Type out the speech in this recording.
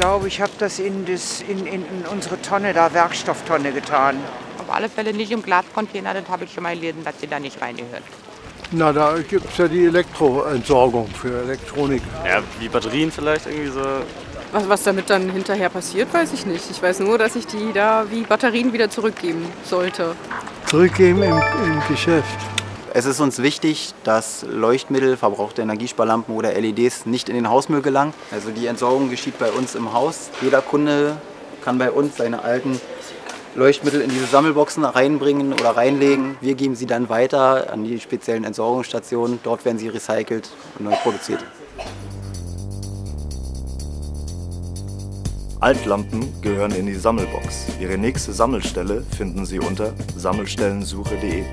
glaube, ich habe das, in, das in, in, in unsere Tonne da, Werkstofftonne getan. Auf alle Fälle nicht im Glascontainer, das habe ich schon mal gelesen, dass sie da nicht reingehört. Na, da gibt es ja die Elektroentsorgung für Elektronik. Ja, wie Batterien vielleicht irgendwie so. Was, was damit dann hinterher passiert, weiß ich nicht. Ich weiß nur, dass ich die da wie Batterien wieder zurückgeben sollte. Zurückgeben im, im Geschäft. Es ist uns wichtig, dass Leuchtmittel, verbrauchte Energiesparlampen oder LEDs nicht in den Hausmüll gelangen. Also die Entsorgung geschieht bei uns im Haus. Jeder Kunde kann bei uns seine alten Leuchtmittel in diese Sammelboxen reinbringen oder reinlegen. Wir geben sie dann weiter an die speziellen Entsorgungsstationen. Dort werden sie recycelt und neu produziert. Altlampen gehören in die Sammelbox. Ihre nächste Sammelstelle finden Sie unter sammelstellensuche.de.